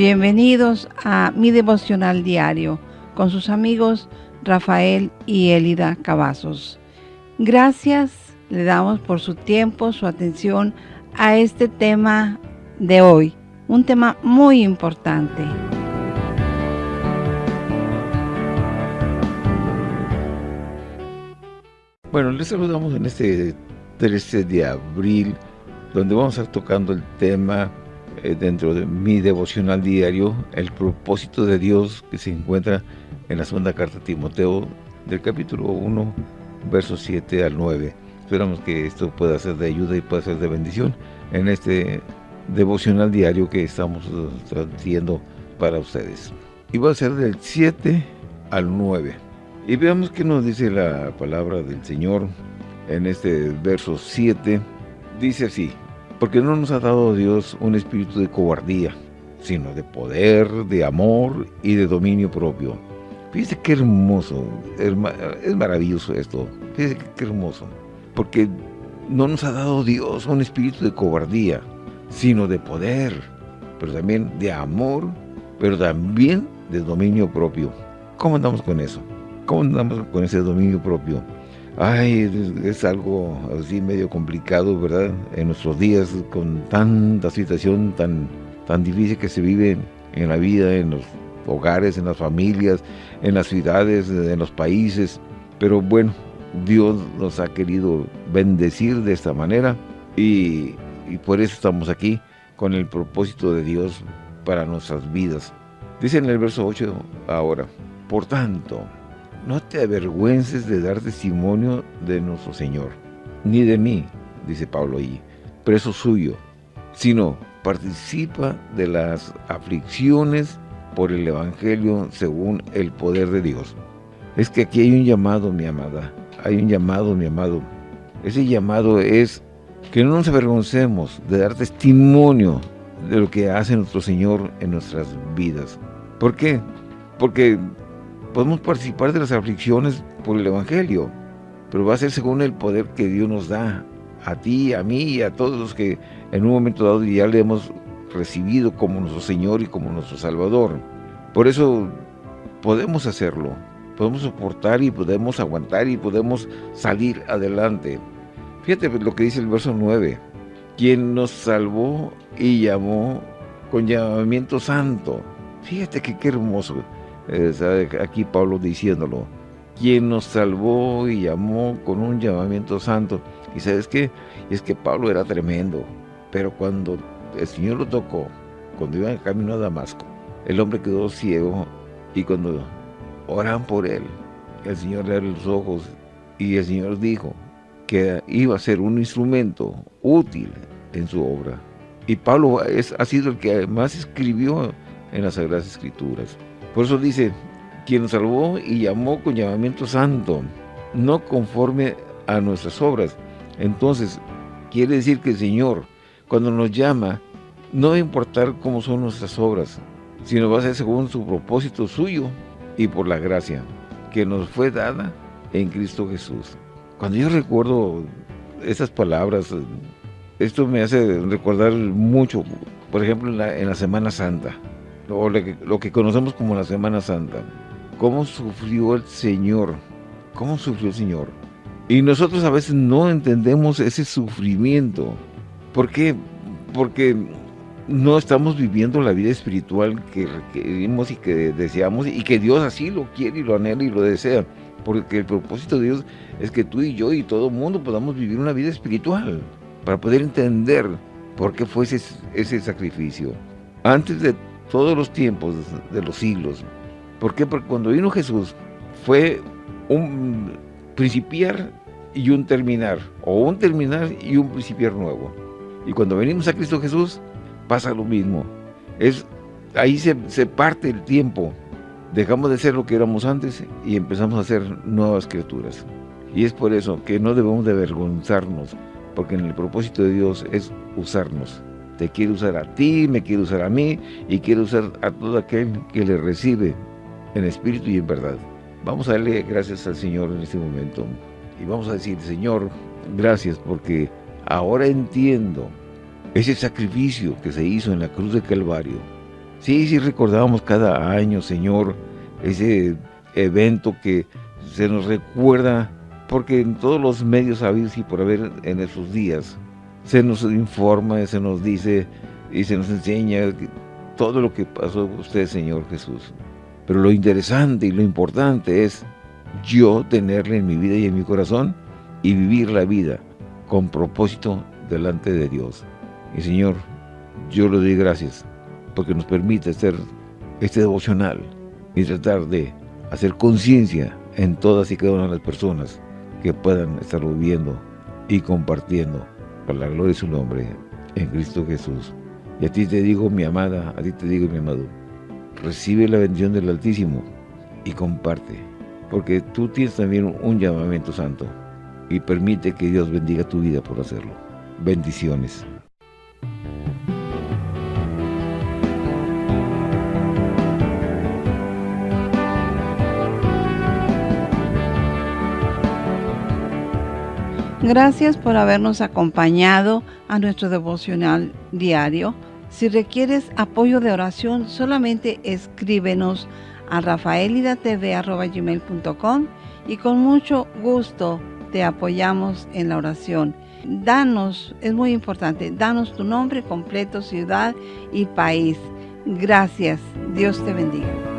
Bienvenidos a mi devocional diario con sus amigos Rafael y Elida Cavazos. Gracias le damos por su tiempo, su atención a este tema de hoy, un tema muy importante. Bueno, les saludamos en este 13 de abril, donde vamos a estar tocando el tema dentro de mi devocional diario, el propósito de Dios que se encuentra en la segunda carta de Timoteo, del capítulo 1, versos 7 al 9. Esperamos que esto pueda ser de ayuda y pueda ser de bendición en este devocional diario que estamos haciendo para ustedes. Y va a ser del 7 al 9. Y veamos qué nos dice la palabra del Señor en este verso 7. Dice así, porque no nos ha dado Dios un espíritu de cobardía, sino de poder, de amor y de dominio propio. Fíjese qué hermoso, es maravilloso esto, fíjese qué hermoso, porque no nos ha dado Dios un espíritu de cobardía, sino de poder, pero también de amor, pero también de dominio propio. ¿Cómo andamos con eso? ¿Cómo andamos con ese dominio propio? Ay, es, algo así medio complicado, ¿verdad? En nuestros días, con tanta situación tan, tan difícil que se vive en la vida, en los hogares, en las familias, en las ciudades, en los países. Pero bueno, Dios nos ha querido bendecir de esta manera y, y por eso estamos aquí con el propósito de Dios para nuestras vidas. Dice en el verso 8 ahora, por tanto, no te avergüences de dar testimonio de nuestro Señor, ni de mí, dice Pablo ahí, preso suyo, sino participa de las aflicciones por el Evangelio según el poder de Dios. Es que aquí hay un llamado, mi amada, hay un llamado, mi amado. Ese llamado es que no nos avergoncemos de dar testimonio de lo que hace nuestro Señor en nuestras vidas. ¿Por qué? Porque podemos participar de las aflicciones por el Evangelio, pero va a ser según el poder que Dios nos da, a ti, a mí y a todos los que en un momento dado ya le hemos recibido como nuestro Señor y como nuestro Salvador. Por eso podemos hacerlo, podemos soportar y podemos aguantar y podemos salir adelante. Fíjate lo que dice el verso 9, quien nos salvó y llamó con llamamiento santo. Fíjate que qué hermoso aquí Pablo diciéndolo, quien nos salvó y llamó con un llamamiento santo. Y ¿sabes qué? es que Pablo era tremendo, pero cuando el Señor lo tocó, cuando iba en camino a Damasco, el hombre quedó ciego y cuando oran por él, el Señor le abre los ojos y el Señor dijo que iba a ser un instrumento útil en su obra. Y Pablo es, ha sido el que más escribió en las Sagradas Escrituras. Por eso dice, quien nos salvó y llamó con llamamiento santo, no conforme a nuestras obras. Entonces, quiere decir que el Señor, cuando nos llama, no va a importar cómo son nuestras obras, sino va a ser según su propósito suyo y por la gracia que nos fue dada en Cristo Jesús. Cuando yo recuerdo esas palabras, esto me hace recordar mucho, por ejemplo, en la Semana Santa o lo que, conocemos como la Semana Santa. ¿Cómo sufrió el Señor? ¿Cómo sufrió el Señor? Y nosotros a veces no entendemos ese sufrimiento. ¿Por qué? Porque no estamos viviendo la vida espiritual que requerimos y que deseamos y que Dios así lo quiere y lo anhela y lo desea. Porque el propósito de Dios es que tú y yo y todo el mundo podamos vivir una vida espiritual para poder entender por qué fue ese, ese sacrificio. Antes de todos los tiempos de los siglos. ¿Por qué? Porque cuando vino Jesús fue un principiar y un terminar, o un terminar y un principiar nuevo. Y cuando venimos a Cristo Jesús, pasa lo mismo. Es, ahí se, se parte el tiempo. Dejamos de ser lo que éramos antes y empezamos a ser nuevas criaturas. Y es por eso que no debemos de avergonzarnos, porque en el propósito de Dios es usarnos. Te quiere usar a ti, me quiere usar a mí y quiere usar a todo aquel que le recibe en espíritu y en verdad. Vamos a darle gracias al Señor en este momento y vamos a decir, Señor, gracias porque ahora entiendo ese sacrificio que se hizo en la cruz de Calvario Sí, sí recordamos cada año, Señor, ese evento que se nos recuerda, porque en todos los medios habidos y por haber en esos días, se nos informa, se nos dice y se nos enseña todo lo que pasó usted, Señor Jesús. Pero lo interesante y lo importante es yo tenerle en mi vida y en mi corazón y vivir la vida con propósito delante de Dios. Y Señor, yo le doy gracias porque nos permite hacer este devocional y tratar de hacer conciencia en todas y cada una de las personas que puedan estar viviendo y compartiendo la gloria de su nombre en Cristo Jesús. Y a ti te digo, mi amada, a ti te digo, mi amado, recibe la bendición del Altísimo y comparte, porque tú tienes también un llamamiento santo y permite que Dios bendiga tu vida por hacerlo. Bendiciones. Gracias por habernos acompañado a nuestro devocional diario. Si requieres apoyo de oración, solamente escríbenos a rafaelidatv.com y con mucho gusto te apoyamos en la oración. Danos, es muy importante, danos tu nombre completo, ciudad y país. Gracias. Dios te bendiga.